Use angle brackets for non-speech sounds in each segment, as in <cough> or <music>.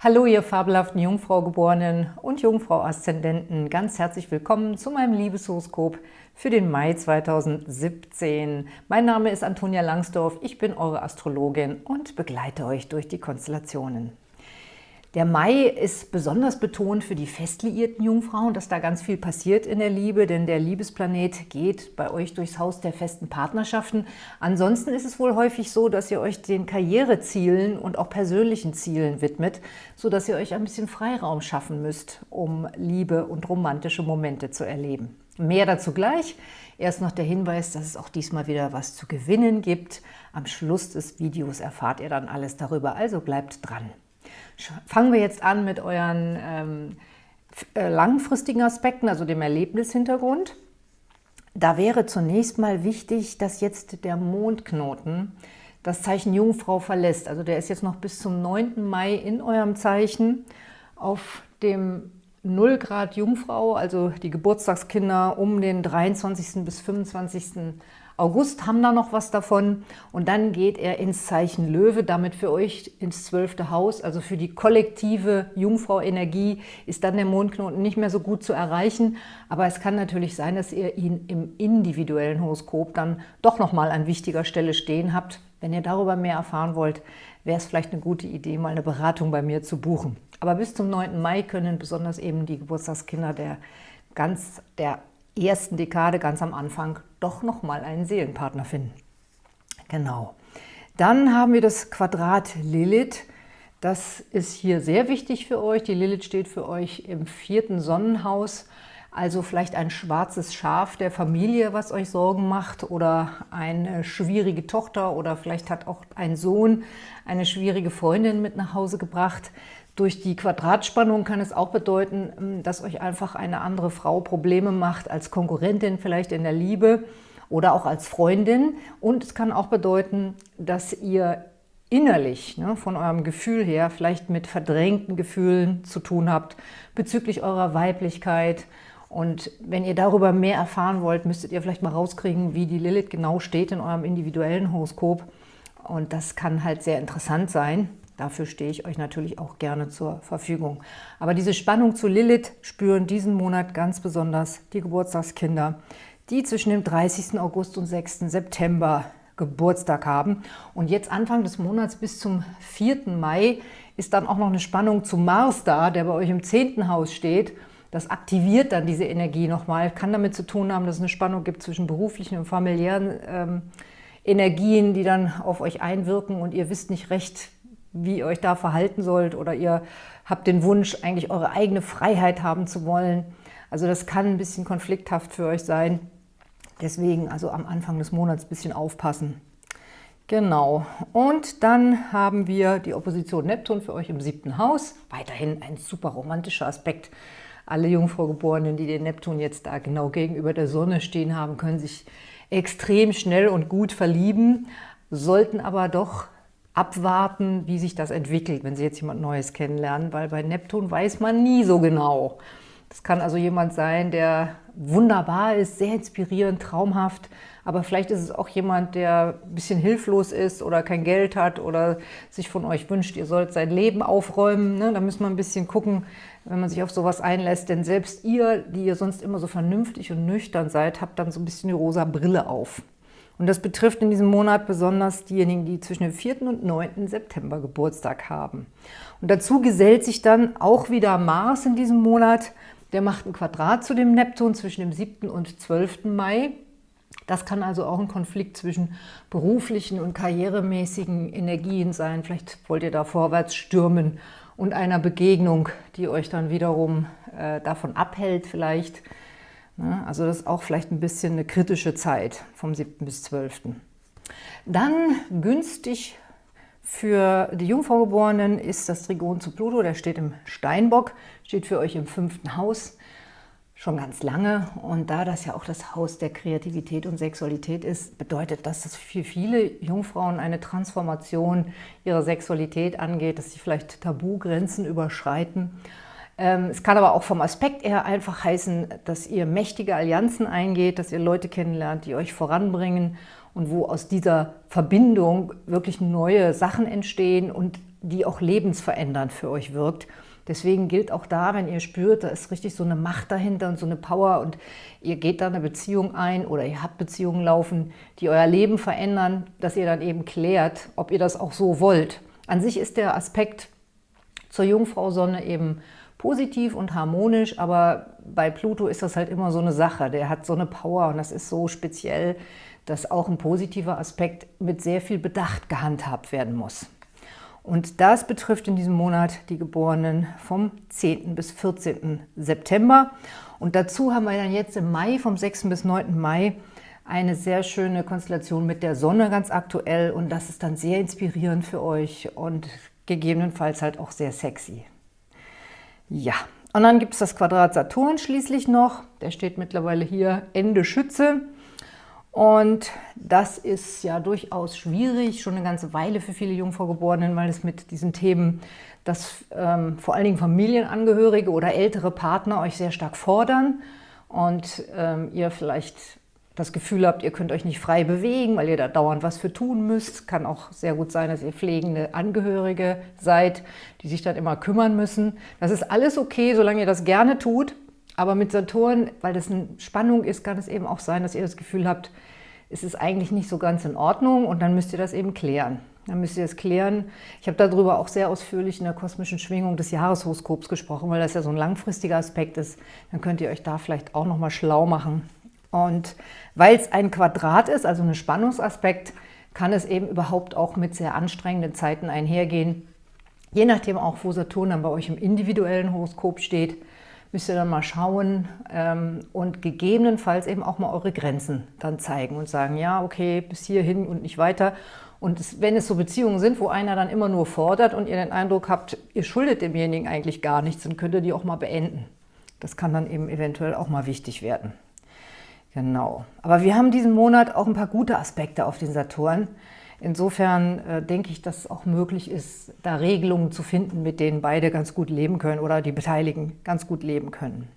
Hallo, ihr fabelhaften Jungfrau-Geborenen und Jungfrau-Aszendenten. Ganz herzlich willkommen zu meinem Liebeshoroskop für den Mai 2017. Mein Name ist Antonia Langsdorf, ich bin eure Astrologin und begleite euch durch die Konstellationen. Der Mai ist besonders betont für die festliierten Jungfrauen, dass da ganz viel passiert in der Liebe, denn der Liebesplanet geht bei euch durchs Haus der festen Partnerschaften. Ansonsten ist es wohl häufig so, dass ihr euch den Karrierezielen und auch persönlichen Zielen widmet, sodass ihr euch ein bisschen Freiraum schaffen müsst, um Liebe und romantische Momente zu erleben. Mehr dazu gleich. Erst noch der Hinweis, dass es auch diesmal wieder was zu gewinnen gibt. Am Schluss des Videos erfahrt ihr dann alles darüber, also bleibt dran. Fangen wir jetzt an mit euren ähm, äh, langfristigen Aspekten, also dem Erlebnishintergrund. Da wäre zunächst mal wichtig, dass jetzt der Mondknoten das Zeichen Jungfrau verlässt. Also der ist jetzt noch bis zum 9. Mai in eurem Zeichen auf dem 0 Grad Jungfrau, also die Geburtstagskinder um den 23. bis 25. August haben da noch was davon und dann geht er ins Zeichen Löwe, damit für euch ins zwölfte Haus, also für die kollektive Jungfrau-Energie ist dann der Mondknoten nicht mehr so gut zu erreichen, aber es kann natürlich sein, dass ihr ihn im individuellen Horoskop dann doch nochmal an wichtiger Stelle stehen habt. Wenn ihr darüber mehr erfahren wollt, wäre es vielleicht eine gute Idee, mal eine Beratung bei mir zu buchen. Aber bis zum 9. Mai können besonders eben die Geburtstagskinder der ganz der ersten Dekade ganz am Anfang doch nochmal einen Seelenpartner finden. Genau. Dann haben wir das Quadrat Lilith. Das ist hier sehr wichtig für euch. Die Lilith steht für euch im vierten Sonnenhaus. Also vielleicht ein schwarzes Schaf der Familie, was euch Sorgen macht oder eine schwierige Tochter oder vielleicht hat auch ein Sohn eine schwierige Freundin mit nach Hause gebracht. Durch die Quadratspannung kann es auch bedeuten, ähm, dass euch einfach eine andere Frau Probleme macht, als Konkurrentin vielleicht in der Liebe oder auch als Freundin. Und es kann auch bedeuten, dass ihr innerlich, ne, von eurem Gefühl her, vielleicht mit verdrängten Gefühlen zu tun habt bezüglich eurer Weiblichkeit. Und wenn ihr darüber mehr erfahren wollt, müsstet ihr vielleicht mal rauskriegen, wie die Lilith genau steht in eurem individuellen Horoskop. Und das kann halt sehr interessant sein. Dafür stehe ich euch natürlich auch gerne zur Verfügung. Aber diese Spannung zu Lilith spüren diesen Monat ganz besonders die Geburtstagskinder, die zwischen dem 30. August und 6. September Geburtstag haben. Und jetzt Anfang des Monats bis zum 4. Mai ist dann auch noch eine Spannung zu Mars da, der bei euch im 10. Haus steht. Das aktiviert dann diese Energie nochmal, kann damit zu tun haben, dass es eine Spannung gibt zwischen beruflichen und familiären ähm, Energien, die dann auf euch einwirken und ihr wisst nicht recht, wie ihr euch da verhalten sollt oder ihr habt den Wunsch, eigentlich eure eigene Freiheit haben zu wollen. Also das kann ein bisschen konflikthaft für euch sein. Deswegen also am Anfang des Monats ein bisschen aufpassen. Genau. Und dann haben wir die Opposition Neptun für euch im siebten Haus. Weiterhin ein super romantischer Aspekt. Alle Jungfraugeborenen, die den Neptun jetzt da genau gegenüber der Sonne stehen haben, können sich extrem schnell und gut verlieben, sollten aber doch abwarten, wie sich das entwickelt, wenn Sie jetzt jemand Neues kennenlernen, weil bei Neptun weiß man nie so genau. Das kann also jemand sein, der wunderbar ist, sehr inspirierend, traumhaft, aber vielleicht ist es auch jemand, der ein bisschen hilflos ist oder kein Geld hat oder sich von euch wünscht, ihr sollt sein Leben aufräumen. Ne? Da müssen wir ein bisschen gucken, wenn man sich auf sowas einlässt, denn selbst ihr, die ihr sonst immer so vernünftig und nüchtern seid, habt dann so ein bisschen die rosa Brille auf. Und das betrifft in diesem Monat besonders diejenigen, die zwischen dem 4. und 9. September Geburtstag haben. Und dazu gesellt sich dann auch wieder Mars in diesem Monat. Der macht ein Quadrat zu dem Neptun zwischen dem 7. und 12. Mai. Das kann also auch ein Konflikt zwischen beruflichen und karrieremäßigen Energien sein. Vielleicht wollt ihr da vorwärts stürmen und einer Begegnung, die euch dann wiederum äh, davon abhält vielleicht, Ne? Also das ist auch vielleicht ein bisschen eine kritische Zeit vom 7. bis 12. Dann günstig für die Jungfraugeborenen ist das Trigon zu Pluto, der steht im Steinbock, steht für euch im fünften Haus schon ganz lange. Und da das ja auch das Haus der Kreativität und Sexualität ist, bedeutet das, dass für viele Jungfrauen eine Transformation ihrer Sexualität angeht, dass sie vielleicht Tabugrenzen überschreiten ähm, es kann aber auch vom Aspekt eher einfach heißen, dass ihr mächtige Allianzen eingeht, dass ihr Leute kennenlernt, die euch voranbringen und wo aus dieser Verbindung wirklich neue Sachen entstehen und die auch lebensverändernd für euch wirkt. Deswegen gilt auch da, wenn ihr spürt, da ist richtig so eine Macht dahinter und so eine Power und ihr geht da eine Beziehung ein oder ihr habt Beziehungen laufen, die euer Leben verändern, dass ihr dann eben klärt, ob ihr das auch so wollt. An sich ist der Aspekt zur Jungfrau-Sonne eben positiv und harmonisch, aber bei Pluto ist das halt immer so eine Sache. Der hat so eine Power und das ist so speziell, dass auch ein positiver Aspekt mit sehr viel Bedacht gehandhabt werden muss. Und das betrifft in diesem Monat die Geborenen vom 10. bis 14. September. Und dazu haben wir dann jetzt im Mai, vom 6. bis 9. Mai, eine sehr schöne Konstellation mit der Sonne ganz aktuell. Und das ist dann sehr inspirierend für euch und gegebenenfalls halt auch sehr sexy. Ja, und dann gibt es das Quadrat Saturn schließlich noch. Der steht mittlerweile hier Ende Schütze. Und das ist ja durchaus schwierig, schon eine ganze Weile für viele Jungfraugeborenen, weil es mit diesen Themen, dass ähm, vor allen Dingen Familienangehörige oder ältere Partner euch sehr stark fordern und ähm, ihr vielleicht das Gefühl habt, ihr könnt euch nicht frei bewegen, weil ihr da dauernd was für tun müsst. Kann auch sehr gut sein, dass ihr pflegende Angehörige seid, die sich dann immer kümmern müssen. Das ist alles okay, solange ihr das gerne tut. Aber mit Saturn, weil das eine Spannung ist, kann es eben auch sein, dass ihr das Gefühl habt, es ist eigentlich nicht so ganz in Ordnung und dann müsst ihr das eben klären. Dann müsst ihr es klären. Ich habe darüber auch sehr ausführlich in der kosmischen Schwingung des Jahreshoroskops gesprochen, weil das ja so ein langfristiger Aspekt ist. Dann könnt ihr euch da vielleicht auch nochmal schlau machen. Und weil es ein Quadrat ist, also ein Spannungsaspekt, kann es eben überhaupt auch mit sehr anstrengenden Zeiten einhergehen. Je nachdem auch, wo Saturn dann bei euch im individuellen Horoskop steht, müsst ihr dann mal schauen ähm, und gegebenenfalls eben auch mal eure Grenzen dann zeigen und sagen, ja, okay, bis hierhin und nicht weiter. Und es, wenn es so Beziehungen sind, wo einer dann immer nur fordert und ihr den Eindruck habt, ihr schuldet demjenigen eigentlich gar nichts, dann könnt ihr die auch mal beenden. Das kann dann eben eventuell auch mal wichtig werden. Genau. Aber wir haben diesen Monat auch ein paar gute Aspekte auf den Saturn. Insofern äh, denke ich, dass es auch möglich ist, da Regelungen zu finden, mit denen beide ganz gut leben können oder die Beteiligten ganz gut leben können.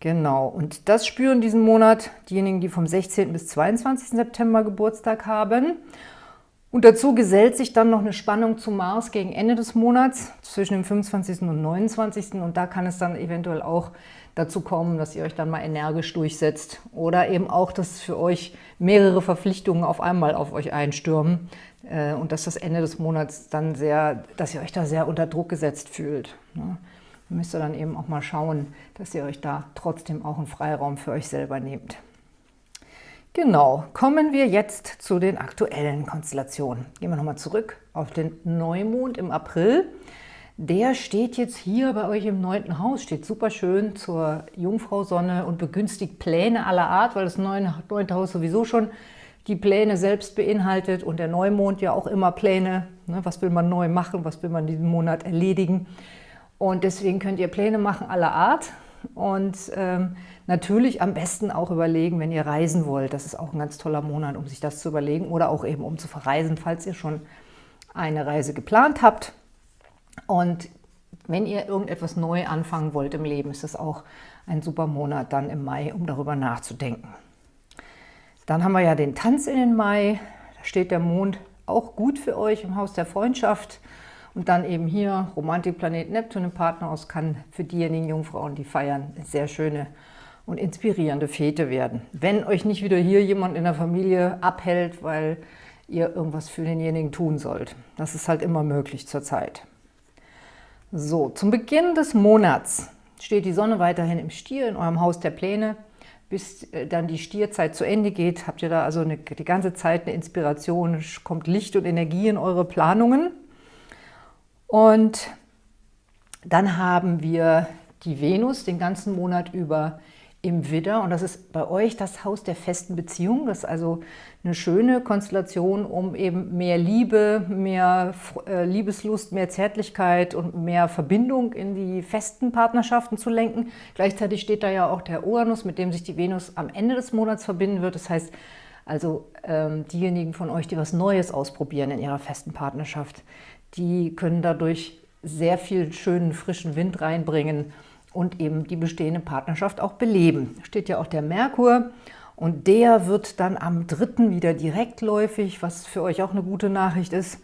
Genau, und das spüren diesen Monat diejenigen, die vom 16. bis 22. September Geburtstag haben. Und dazu gesellt sich dann noch eine Spannung zu Mars gegen Ende des Monats, zwischen dem 25. und 29. Und da kann es dann eventuell auch dazu kommen, dass ihr euch dann mal energisch durchsetzt oder eben auch, dass für euch mehrere Verpflichtungen auf einmal auf euch einstürmen äh, und dass das Ende des Monats dann sehr, dass ihr euch da sehr unter Druck gesetzt fühlt. Ne? müsst ihr dann eben auch mal schauen, dass ihr euch da trotzdem auch einen Freiraum für euch selber nehmt. Genau, kommen wir jetzt zu den aktuellen Konstellationen. Gehen wir nochmal zurück auf den Neumond im April. Der steht jetzt hier bei euch im neunten Haus, steht super schön zur Jungfrau-Sonne und begünstigt Pläne aller Art, weil das neunte Haus sowieso schon die Pläne selbst beinhaltet und der Neumond ja auch immer Pläne, ne, was will man neu machen, was will man diesen Monat erledigen. Und deswegen könnt ihr Pläne machen aller Art und ähm, natürlich am besten auch überlegen, wenn ihr reisen wollt. Das ist auch ein ganz toller Monat, um sich das zu überlegen oder auch eben um zu verreisen, falls ihr schon eine Reise geplant habt. Und wenn ihr irgendetwas neu anfangen wollt im Leben, ist das auch ein super Monat dann im Mai, um darüber nachzudenken. Dann haben wir ja den Tanz in den Mai. Da steht der Mond auch gut für euch im Haus der Freundschaft. Und dann eben hier Romantikplanet Neptun im Partnerhaus kann für diejenigen Jungfrauen, die feiern, sehr schöne und inspirierende Fete werden. Wenn euch nicht wieder hier jemand in der Familie abhält, weil ihr irgendwas für denjenigen tun sollt. Das ist halt immer möglich zurzeit. So, zum Beginn des Monats steht die Sonne weiterhin im Stier in eurem Haus der Pläne. Bis äh, dann die Stierzeit zu Ende geht, habt ihr da also eine, die ganze Zeit eine Inspiration, kommt Licht und Energie in eure Planungen. Und dann haben wir die Venus den ganzen Monat über im Widder und das ist bei euch das Haus der festen Beziehung. Das ist also eine schöne Konstellation, um eben mehr Liebe, mehr äh, Liebeslust, mehr Zärtlichkeit und mehr Verbindung in die festen Partnerschaften zu lenken. Gleichzeitig steht da ja auch der Uranus, mit dem sich die Venus am Ende des Monats verbinden wird. Das heißt, also ähm, diejenigen von euch, die was Neues ausprobieren in ihrer festen Partnerschaft, die können dadurch sehr viel schönen, frischen Wind reinbringen und eben die bestehende Partnerschaft auch beleben. Steht ja auch der Merkur und der wird dann am 3. wieder direktläufig, was für euch auch eine gute Nachricht ist.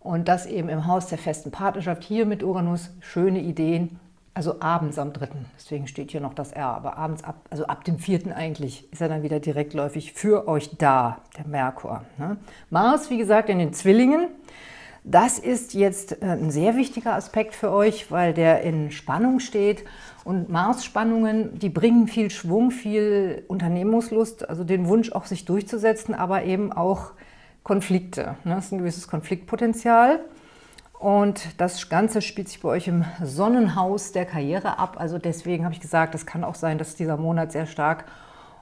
Und das eben im Haus der festen Partnerschaft, hier mit Uranus, schöne Ideen, also abends am 3. Deswegen steht hier noch das R, aber abends, ab, also ab dem 4. eigentlich, ist er dann wieder direktläufig für euch da, der Merkur. Ne? Mars, wie gesagt, in den Zwillingen. Das ist jetzt äh, ein sehr wichtiger Aspekt für euch, weil der in Spannung steht. Und Mars-Spannungen, die bringen viel Schwung, viel Unternehmungslust, also den Wunsch auch sich durchzusetzen, aber eben auch Konflikte. Ne? Das ist ein gewisses Konfliktpotenzial. Und das Ganze spielt sich bei euch im Sonnenhaus der Karriere ab. Also deswegen habe ich gesagt, es kann auch sein, dass dieser Monat sehr stark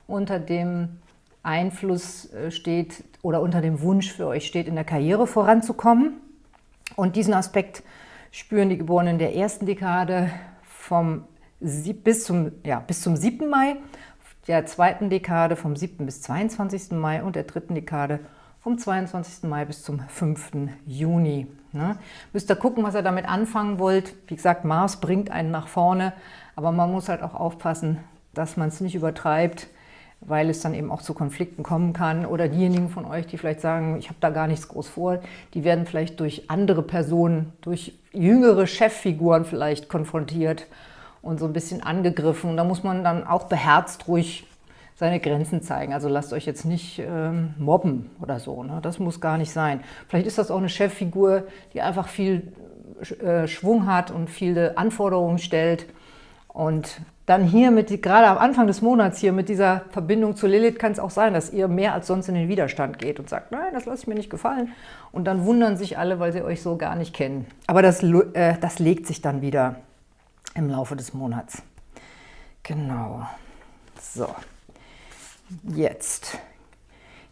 unter dem Einfluss äh, steht oder unter dem Wunsch für euch steht, in der Karriere voranzukommen. Und diesen Aspekt spüren die Geborenen der ersten Dekade vom bis zum, ja, bis zum 7. Mai, der zweiten Dekade vom 7. bis 22. Mai und der dritten Dekade vom 22. Mai bis zum 5. Juni. Ne? Müsst ihr gucken, was ihr damit anfangen wollt. Wie gesagt, Mars bringt einen nach vorne, aber man muss halt auch aufpassen, dass man es nicht übertreibt, weil es dann eben auch zu Konflikten kommen kann. Oder diejenigen von euch, die vielleicht sagen, ich habe da gar nichts groß vor, die werden vielleicht durch andere Personen, durch jüngere Cheffiguren vielleicht konfrontiert und so ein bisschen angegriffen. Und da muss man dann auch beherzt ruhig seine Grenzen zeigen. Also lasst euch jetzt nicht ähm, mobben oder so. Ne? Das muss gar nicht sein. Vielleicht ist das auch eine Cheffigur, die einfach viel äh, Schwung hat und viele Anforderungen stellt. Und dann hier, mit gerade am Anfang des Monats hier mit dieser Verbindung zu Lilith, kann es auch sein, dass ihr mehr als sonst in den Widerstand geht und sagt, nein, das lasse ich mir nicht gefallen. Und dann wundern sich alle, weil sie euch so gar nicht kennen. Aber das, äh, das legt sich dann wieder im Laufe des Monats. Genau. So. Jetzt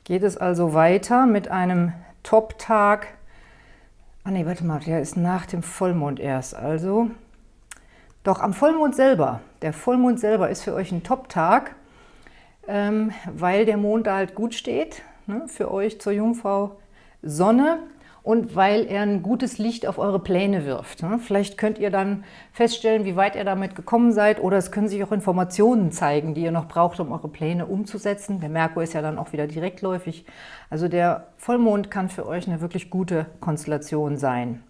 geht es also weiter mit einem Top-Tag. Ah ne, warte mal, der ist nach dem Vollmond erst. Also, doch am Vollmond selber. Der Vollmond selber ist für euch ein Top-Tag, ähm, weil der Mond da halt gut steht. Ne, für euch zur Jungfrau Sonne und weil er ein gutes Licht auf eure Pläne wirft. Ne? Vielleicht könnt ihr dann feststellen, wie weit ihr damit gekommen seid oder es können sich auch Informationen zeigen, die ihr noch braucht, um eure Pläne umzusetzen. Der Merkur ist ja dann auch wieder direktläufig. Also der Vollmond kann für euch eine wirklich gute Konstellation sein.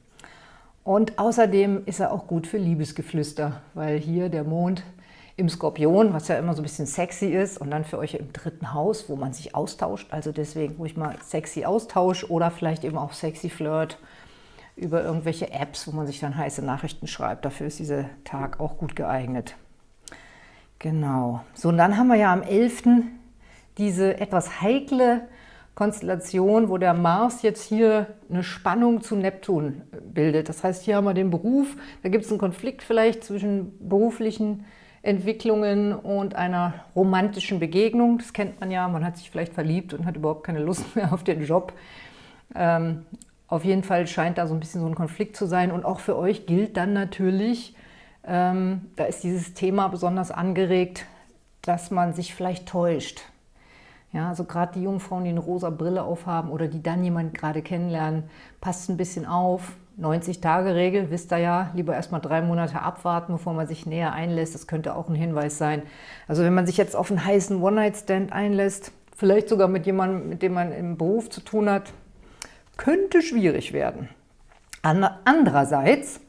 Und außerdem ist er auch gut für Liebesgeflüster, weil hier der Mond im Skorpion, was ja immer so ein bisschen sexy ist, und dann für euch im dritten Haus, wo man sich austauscht. Also deswegen ruhig mal sexy Austausch oder vielleicht eben auch sexy Flirt über irgendwelche Apps, wo man sich dann heiße Nachrichten schreibt. Dafür ist dieser Tag auch gut geeignet. Genau. So, und dann haben wir ja am 11. diese etwas heikle Konstellation, wo der Mars jetzt hier eine Spannung zu Neptun bildet. Das heißt, hier haben wir den Beruf, da gibt es einen Konflikt vielleicht zwischen beruflichen Entwicklungen und einer romantischen Begegnung. Das kennt man ja, man hat sich vielleicht verliebt und hat überhaupt keine Lust <laughs> mehr auf den Job. Ähm, auf jeden Fall scheint da so ein bisschen so ein Konflikt zu sein. Und auch für euch gilt dann natürlich, ähm, da ist dieses Thema besonders angeregt, dass man sich vielleicht täuscht. Ja, also gerade die Jungfrauen, die eine rosa Brille aufhaben oder die dann jemanden gerade kennenlernen, passt ein bisschen auf, 90-Tage-Regel, wisst ihr ja, lieber erstmal drei Monate abwarten, bevor man sich näher einlässt. Das könnte auch ein Hinweis sein. Also wenn man sich jetzt auf einen heißen One-Night-Stand einlässt, vielleicht sogar mit jemandem, mit dem man im Beruf zu tun hat, könnte schwierig werden. Andererseits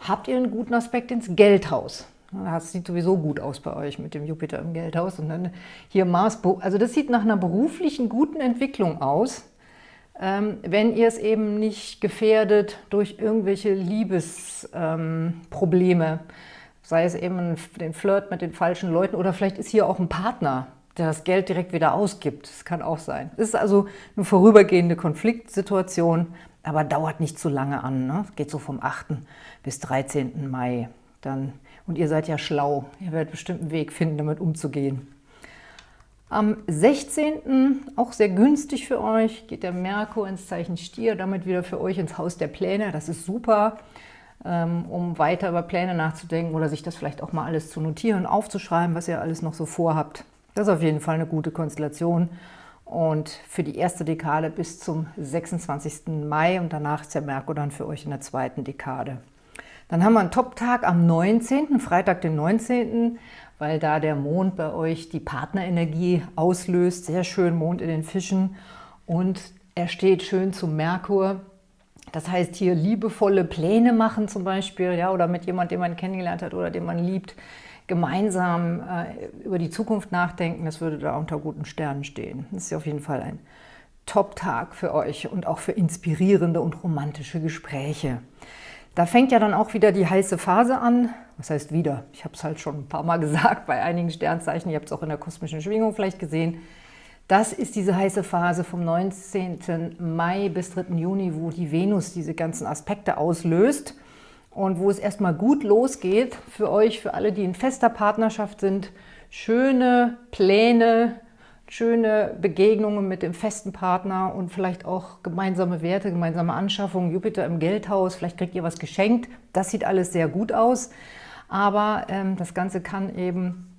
habt ihr einen guten Aspekt ins Geldhaus. Das sieht sowieso gut aus bei euch mit dem Jupiter im Geldhaus. Und dann hier Mars, also das sieht nach einer beruflichen guten Entwicklung aus. Ähm, wenn ihr es eben nicht gefährdet durch irgendwelche Liebesprobleme, sei es eben den Flirt mit den falschen Leuten oder vielleicht ist hier auch ein Partner, der das Geld direkt wieder ausgibt. Das kann auch sein. Es ist also eine vorübergehende Konfliktsituation, aber dauert nicht zu lange an. Ne? Geht so vom 8. bis 13. Mai. Dann, und ihr seid ja schlau. Ihr werdet bestimmt einen Weg finden, damit umzugehen. Am 16. auch sehr günstig für euch, geht der Merkur ins Zeichen Stier, damit wieder für euch ins Haus der Pläne. Das ist super, ähm, um weiter über Pläne nachzudenken oder sich das vielleicht auch mal alles zu notieren, aufzuschreiben, was ihr alles noch so vorhabt. Das ist auf jeden Fall eine gute Konstellation. Und für die erste Dekade bis zum 26. Mai und danach ist der Merkur dann für euch in der zweiten Dekade. Dann haben wir einen Top-Tag am 19., Freitag den 19., weil da der Mond bei euch die Partnerenergie auslöst. Sehr schön Mond in den Fischen und er steht schön zum Merkur. Das heißt hier liebevolle Pläne machen zum Beispiel, ja, oder mit jemandem, den man kennengelernt hat oder den man liebt, gemeinsam äh, über die Zukunft nachdenken, das würde da unter guten Sternen stehen. Das ist auf jeden Fall ein Top-Tag für euch und auch für inspirierende und romantische Gespräche. Da fängt ja dann auch wieder die heiße Phase an. Was heißt wieder? Ich habe es halt schon ein paar Mal <laughs> gesagt bei einigen Sternzeichen. Ihr habt es auch in der kosmischen Schwingung vielleicht gesehen. Das ist diese heiße Phase vom 19. Mai bis 3. Juni, wo die Venus diese ganzen Aspekte auslöst und wo es erstmal gut losgeht für euch, für alle, die in fester Partnerschaft sind. Schöne Pläne, schöne Begegnungen mit dem festen Partner und vielleicht auch gemeinsame Werte, gemeinsame Anschaffungen, Jupiter im Geldhaus, vielleicht kriegt ihr was geschenkt. Das sieht alles sehr gut aus, aber ähm, das Ganze kann eben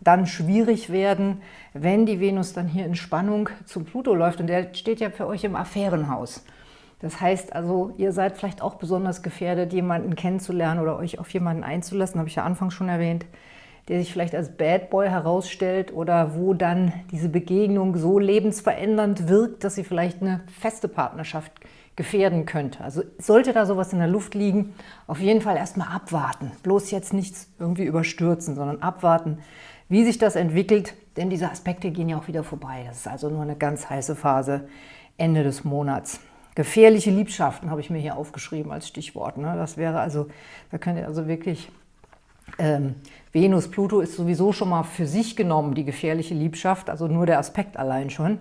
dann schwierig werden, wenn die Venus dann hier in Spannung zum Pluto läuft. Und der steht ja für euch im Affärenhaus. Das heißt also, ihr seid vielleicht auch besonders gefährdet, jemanden kennenzulernen oder euch auf jemanden einzulassen, habe ich ja anfangs schon erwähnt, der sich vielleicht als Bad Boy herausstellt oder wo dann diese Begegnung so lebensverändernd wirkt, dass sie vielleicht eine feste Partnerschaft gefährden könnte. Also sollte da sowas in der Luft liegen, auf jeden Fall erstmal abwarten. Bloß jetzt nichts irgendwie überstürzen, sondern abwarten, wie sich das entwickelt, denn diese Aspekte gehen ja auch wieder vorbei. Das ist also nur eine ganz heiße Phase Ende des Monats. Gefährliche Liebschaften habe ich mir hier aufgeschrieben als Stichwort. Ne? Das wäre also, da könnt ihr also wirklich, ähm, Venus, Pluto ist sowieso schon mal für sich genommen die gefährliche Liebschaft, also nur der Aspekt allein schon.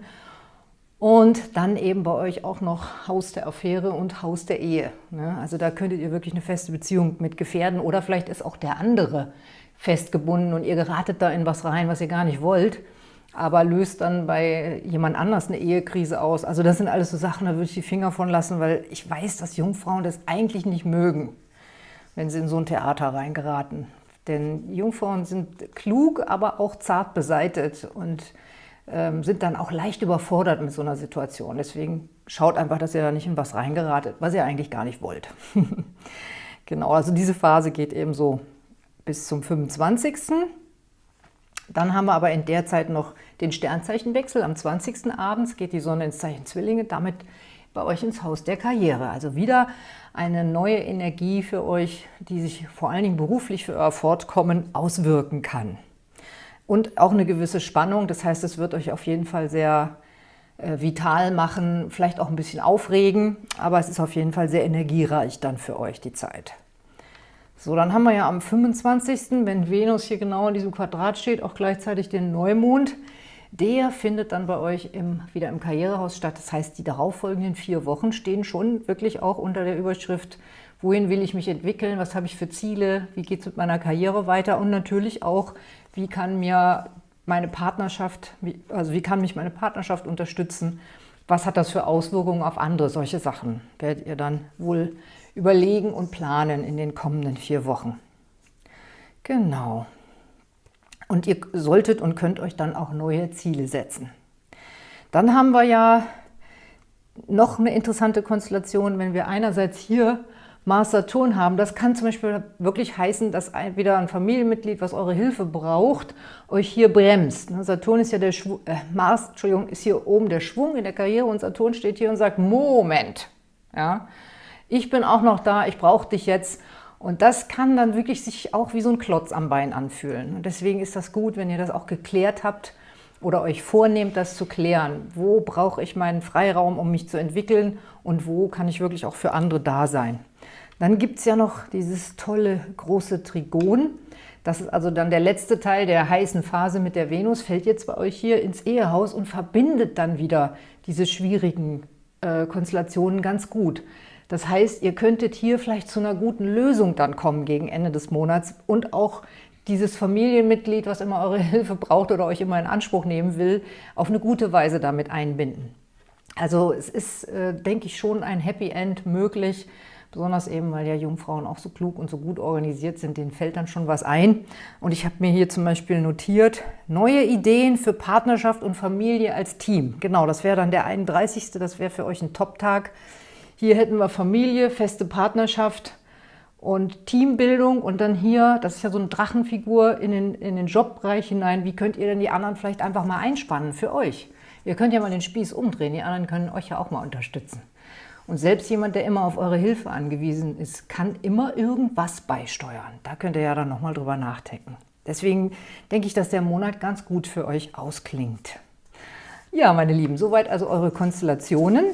Und dann eben bei euch auch noch Haus der Affäre und Haus der Ehe. Ne? Also da könntet ihr wirklich eine feste Beziehung mit gefährden oder vielleicht ist auch der andere festgebunden und ihr geratet da in was rein, was ihr gar nicht wollt, aber löst dann bei jemand anders eine Ehekrise aus. Also das sind alles so Sachen, da würde ich die Finger von lassen, weil ich weiß, dass Jungfrauen das eigentlich nicht mögen, wenn sie in so ein Theater reingeraten. Denn Jungfrauen sind klug, aber auch zart beseitet und ähm, sind dann auch leicht überfordert mit so einer Situation. Deswegen schaut einfach, dass ihr da nicht in was reingeratet, was ihr eigentlich gar nicht wollt. <laughs> genau, also diese Phase geht eben so bis zum 25. Dann haben wir aber in der Zeit noch den Sternzeichenwechsel. Am 20. abends geht die Sonne ins Zeichen Zwillinge, damit bei euch ins Haus der Karriere. Also wieder eine neue Energie für euch, die sich vor allen Dingen beruflich für euer Fortkommen auswirken kann. Und auch eine gewisse Spannung, das heißt, es wird euch auf jeden Fall sehr äh, vital machen, vielleicht auch ein bisschen aufregen, aber es ist auf jeden Fall sehr energiereich dann für euch die Zeit. So, dann haben wir ja am 25., wenn Venus hier genau in diesem Quadrat steht, auch gleichzeitig den Neumond. Der findet dann bei euch im, wieder im Karrierehaus statt. Das heißt, die darauffolgenden vier Wochen stehen schon wirklich auch unter der Überschrift, wohin will ich mich entwickeln, was habe ich für Ziele, wie geht es mit meiner Karriere weiter und natürlich auch, wie kann mir meine Partnerschaft, also wie kann mich meine Partnerschaft unterstützen, was hat das für Auswirkungen auf andere, solche Sachen werdet ihr dann wohl überlegen und planen in den kommenden vier Wochen. Genau. Und ihr solltet und könnt euch dann auch neue Ziele setzen. Dann haben wir ja noch eine interessante Konstellation, wenn wir einerseits hier Mars Saturn haben. Das kann zum Beispiel wirklich heißen, dass wieder ein Familienmitglied, was eure Hilfe braucht, euch hier bremst. Ne, Saturn ist ja der Schwung, äh, Mars, Entschuldigung, ist hier oben der Schwung in der Karriere und Saturn steht hier und sagt, Moment, ja, ich bin auch noch da, ich brauche dich jetzt. Und das kann dann wirklich sich auch wie so ein Klotz am Bein anfühlen. Und deswegen ist das gut, wenn ihr das auch geklärt habt oder euch vornehmt, das zu klären. Wo brauche ich meinen Freiraum, um mich zu entwickeln und wo kann ich wirklich auch für andere da sein. Dann gibt es ja noch dieses tolle große Trigon. Das ist also dann der letzte Teil der heißen Phase mit der Venus, fällt jetzt bei euch hier ins Ehehaus und verbindet dann wieder diese schwierigen äh, Konstellationen ganz gut. Das heißt, ihr könntet hier vielleicht zu einer guten Lösung dann kommen gegen Ende des Monats und auch dieses Familienmitglied, was immer eure <laughs> Hilfe braucht oder euch immer in Anspruch nehmen will, auf eine gute Weise damit einbinden. Also es ist, äh, denke ich, schon ein Happy End möglich, besonders eben, weil ja Jungfrauen auch so klug und so gut organisiert sind, denen fällt dann schon was ein. Und ich habe mir hier zum Beispiel notiert, neue Ideen für Partnerschaft und Familie als Team. Genau, das wäre dann der 31. Das wäre für euch ein Top-Tag. Hier hätten wir Familie, feste Partnerschaft und Teambildung und dann hier, das ist ja so eine Drachenfigur, in den, in den Jobbereich hinein. Wie könnt ihr denn die anderen vielleicht einfach mal einspannen für euch? Ihr könnt ja mal den Spieß umdrehen, die anderen können euch ja auch mal unterstützen. Und selbst jemand, der immer auf eure Hilfe angewiesen ist, kann immer irgendwas beisteuern. Da könnt ihr ja dann nochmal drüber nachdenken. Deswegen denke ich, dass der Monat ganz gut für euch ausklingt. Ja, meine Lieben, soweit also eure Konstellationen.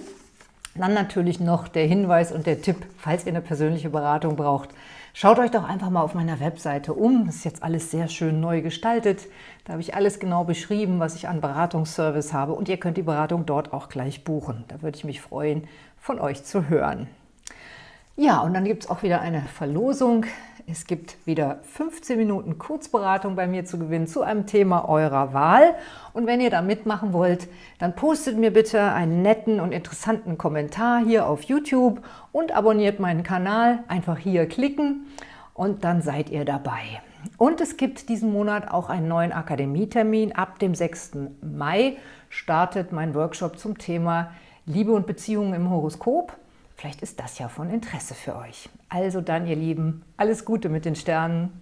Dann natürlich noch der Hinweis und der Tipp, falls ihr eine persönliche Beratung braucht, schaut euch doch einfach mal auf meiner Webseite um. Das ist jetzt alles sehr schön neu gestaltet. Da habe ich alles genau beschrieben, was ich an Beratungsservice habe und ihr könnt die Beratung dort auch gleich buchen. Da würde ich mich freuen, von euch zu hören. Ja, und dann gibt es auch wieder eine Verlosung. Es gibt wieder 15 Minuten Kurzberatung bei mir zu gewinnen zu einem Thema eurer Wahl. Und wenn ihr da mitmachen wollt, dann postet mir bitte einen netten und interessanten Kommentar hier auf YouTube und abonniert meinen Kanal. Einfach hier klicken und dann seid ihr dabei. Und es gibt diesen Monat auch einen neuen Akademietermin. Ab dem 6. Mai startet mein Workshop zum Thema Liebe und Beziehungen im Horoskop. Vielleicht ist das ja von Interesse für euch. Also dann, ihr Lieben, alles Gute mit den Sternen.